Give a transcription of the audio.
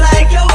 like your.